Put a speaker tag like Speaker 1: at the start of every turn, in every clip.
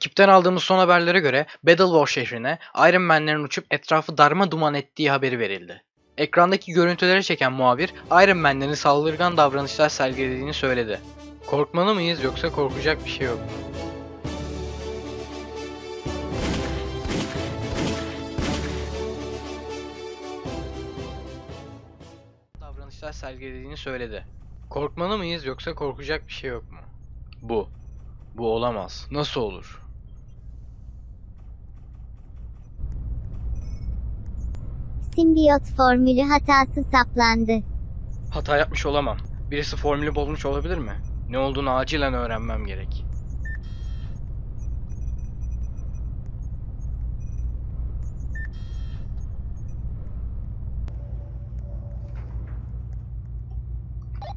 Speaker 1: Ekipten aldığımız son haberlere göre Battle War şehrine Iron Man'lerin uçup etrafı darma duman ettiği haberi verildi. Ekrandaki görüntüleri çeken muhabir Iron Man'lerin saldırgan davranışlar sergilediğini söyledi. Korkmalı mıyız yoksa korkacak bir şey yok mu? davranışlar sergilediğini söyledi. Korkmalı mıyız yoksa korkacak bir şey yok mu? Bu. Bu olamaz. Nasıl olur?
Speaker 2: Simbiyot formülü hatası saplandı.
Speaker 1: Hata yapmış olamam. Birisi formülü bozmuş olabilir mi? Ne olduğunu acilen öğrenmem gerek.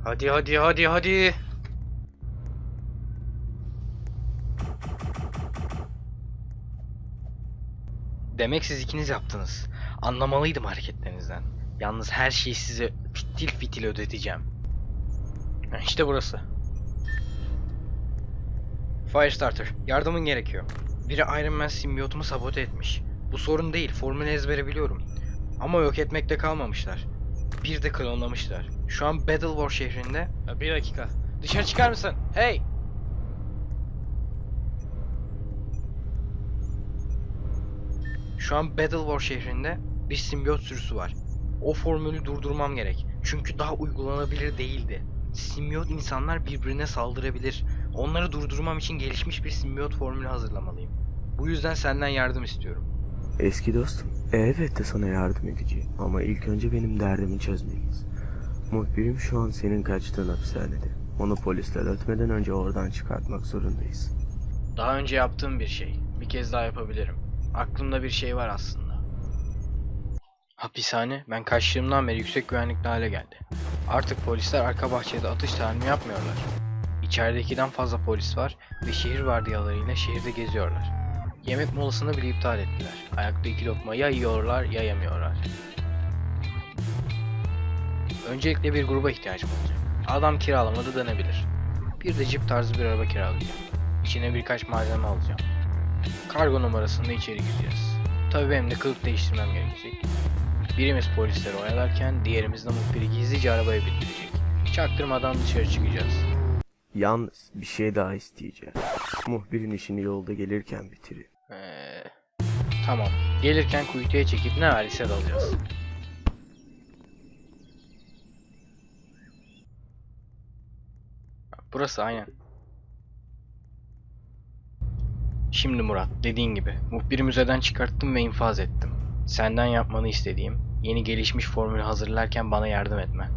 Speaker 1: Hadi hadi hadi hadi. Demek siz ikiniz yaptınız. Anlamalıydım hareketlerinizden. Yalnız her şeyi size fitil fitil ödeteceğim. Ha, İşte burası. Firestarter, yardımın gerekiyor. Biri Iron Man simbiyotumu sabote etmiş. Bu sorun değil, formülü ezbere biliyorum. Ama yok etmekte kalmamışlar. Bir de klonlamışlar. Şu an Battle War şehrinde... Bir dakika. Dışarı çıkar mısın? Hey! Şu an Battle War şehrinde bir simbiyot sürüsü var. O formülü durdurmam gerek. Çünkü daha uygulanabilir değildi. Simbiyot insanlar birbirine saldırabilir. Onları durdurmam için gelişmiş bir simbiyot formülü hazırlamalıyım. Bu yüzden senden yardım istiyorum.
Speaker 3: Eski dostum, elbette sana yardım edeceğim ama ilk önce benim derdimi çözmeliyiz. Muhbirim şu an senin kaçtığın hapishanede. Onu polisler ötmeden önce oradan çıkartmak zorundayız.
Speaker 1: Daha önce yaptığım bir şey. Bir kez daha yapabilirim. Aklımda bir şey var aslında. Hapishane ben kaçtığımdan beri yüksek güvenlikli hale geldi. Artık polisler arka bahçede atış talimi yapmıyorlar. İçeridekiden fazla polis var ve şehir vardiyalarıyla şehirde geziyorlar. Yemek molasını bile iptal ettiler. Ayakta iki lokma ya yiyorlar ya yemiyorlar. Öncelikle bir gruba ihtiyacım olacak. Adam kiralamada dönebilir. Bir de jip tarzı bir araba kiralayacağım. İçine birkaç malzeme alacağım. Kargo numarasında içeri gireceğiz. Tabii benim de kılık değiştirmem gerekecek. Birimiz polisleri oyalarken diğerimiz de muhbiri gizlice arabaya bindirecek. Çaktırmadan dışarı çıkacağız.
Speaker 3: Yalnız bir şey daha isteyeceğim. Muhbirin işini yolda gelirken bitirin.
Speaker 1: Ee, tamam. Gelirken kuytuya çekip ne verdiyse dalacağız. Burası aynen. Şimdi Murat, dediğin gibi muhbiri müzeden çıkarttım ve infaz ettim. Senden yapmanı istediğim, yeni gelişmiş formülü hazırlarken bana yardım etmen.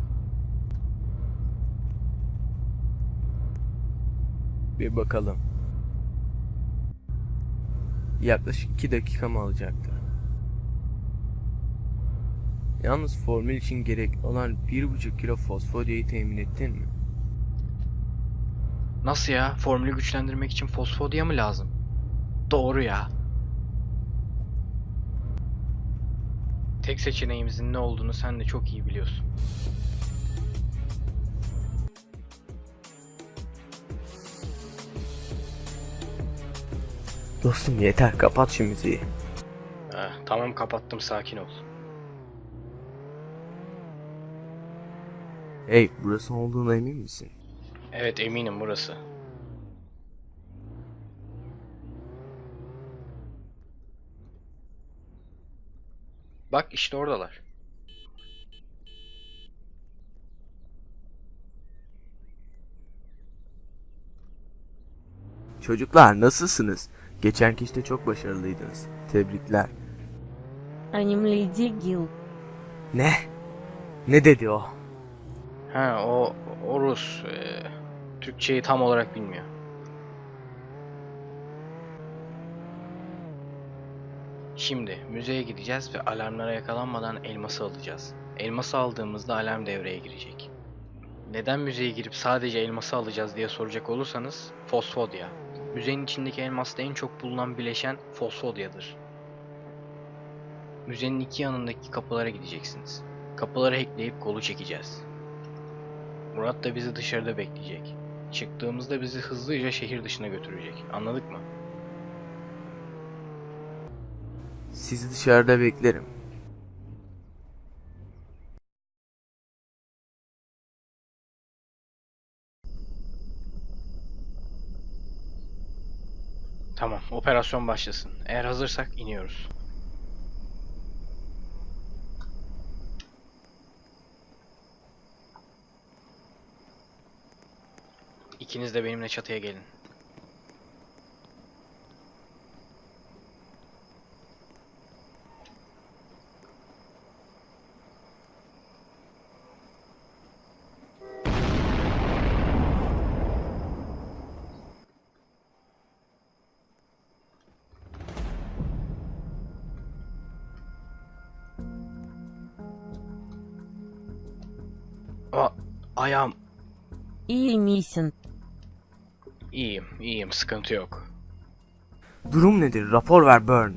Speaker 3: Bir bakalım. Yaklaşık 2 dakikamı alacaktır. Yalnız formül için gerek olan 1,5 kilo fosforyayı temin ettin mi?
Speaker 1: Nasıl ya? Formülü güçlendirmek için fosfodiya mı lazım? Doğru ya. Tek seçeneğimizin ne olduğunu sen de çok iyi biliyorsun.
Speaker 3: Dostum yeter kapat şu müziği.
Speaker 1: Eh, tamam kapattım sakin ol.
Speaker 3: Hey burası olduğuna emin misin?
Speaker 1: Evet eminim burası. Bak işte oradalar.
Speaker 3: Çocuklar nasılsınız? Geçenki işte çok başarılıydınız. Tebrikler.
Speaker 4: Önemliydi Gil.
Speaker 3: Ne? Ne dedi o?
Speaker 1: Ha o, o Rus. Ee, Türkçeyi tam olarak bilmiyor. Şimdi müzeye gideceğiz ve alarmlara yakalanmadan elması alacağız. Elması aldığımızda alarm devreye girecek. Neden müzeye girip sadece elması alacağız diye soracak olursanız fosfodya. Müzenin içindeki elmasta en çok bulunan bileşen fosfodyadır. Müzenin iki yanındaki kapılara gideceksiniz. Kapıları hackleyip kolu çekeceğiz. Murat da bizi dışarıda bekleyecek. Çıktığımızda bizi hızlıca şehir dışına götürecek. Anladık mı?
Speaker 3: Sizi dışarıda beklerim.
Speaker 1: Tamam, operasyon başlasın. Eğer hazırsak iniyoruz. İkiniz de benimle çatıya gelin. Aa, ayağım.
Speaker 4: İyi misin?
Speaker 1: İyiyim, iyiyim. Sıkıntı yok.
Speaker 3: Durum nedir? Rapor ver Burn.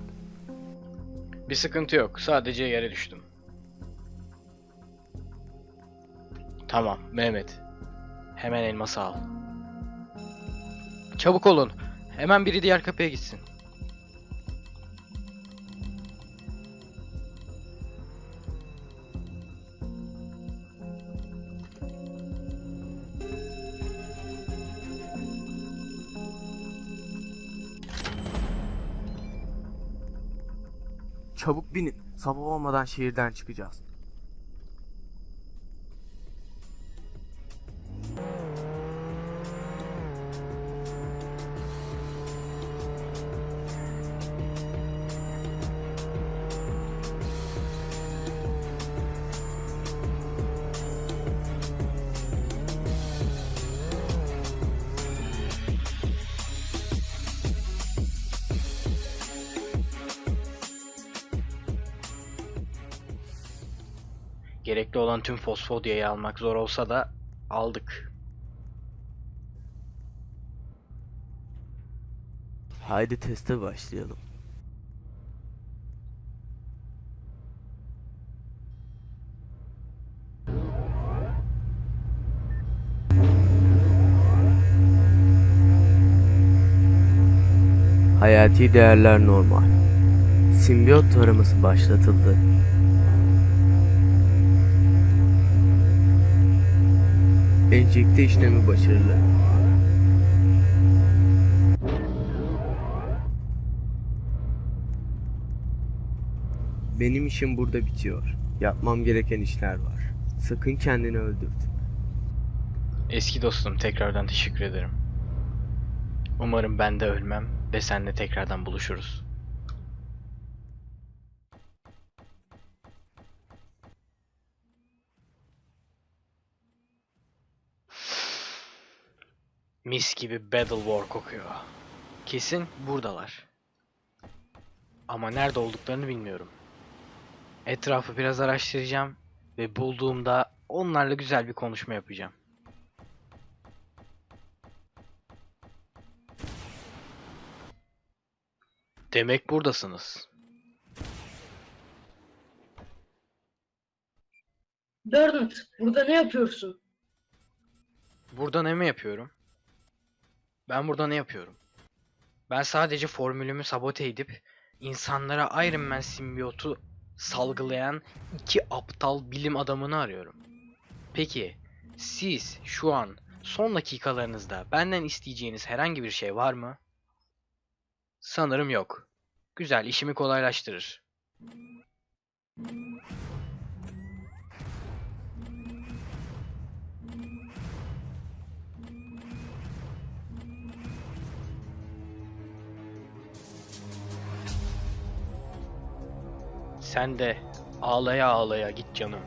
Speaker 1: Bir sıkıntı yok. Sadece yere düştüm. Tamam, Mehmet. Hemen elması al. Çabuk olun. Hemen biri diğer kapıya gitsin.
Speaker 3: Çabuk binin. Sabah olmadan şehirden çıkacağız.
Speaker 1: Gerekli olan tüm fosfodiyayı almak zor olsa da aldık.
Speaker 3: Haydi teste başlayalım. Hayati değerler normal. Simbiyot taraması başlatıldı. Enjekte işlemi başarılı. Benim işim burada bitiyor. Yapmam gereken işler var. Sakın kendini öldürtme.
Speaker 1: Eski dostum tekrardan teşekkür ederim. Umarım ben de ölmem ve seninle tekrardan buluşuruz. Mis gibi Battle War kokuyor. Kesin buradalar. Ama nerede olduklarını bilmiyorum. Etrafı biraz araştıracağım ve bulduğumda onlarla güzel bir konuşma yapacağım. Demek buradasınız.
Speaker 5: Bernard, burada ne yapıyorsun?
Speaker 1: Burada ne mi yapıyorum? Ben burada ne yapıyorum? Ben sadece formülümü sabote edip insanlara Iron Man simbiyotu salgılayan iki aptal bilim adamını arıyorum. Peki siz şu an son dakikalarınızda benden isteyeceğiniz herhangi bir şey var mı? Sanırım yok. Güzel, işimi kolaylaştırır. Sen de ağlaya ağlaya git canım.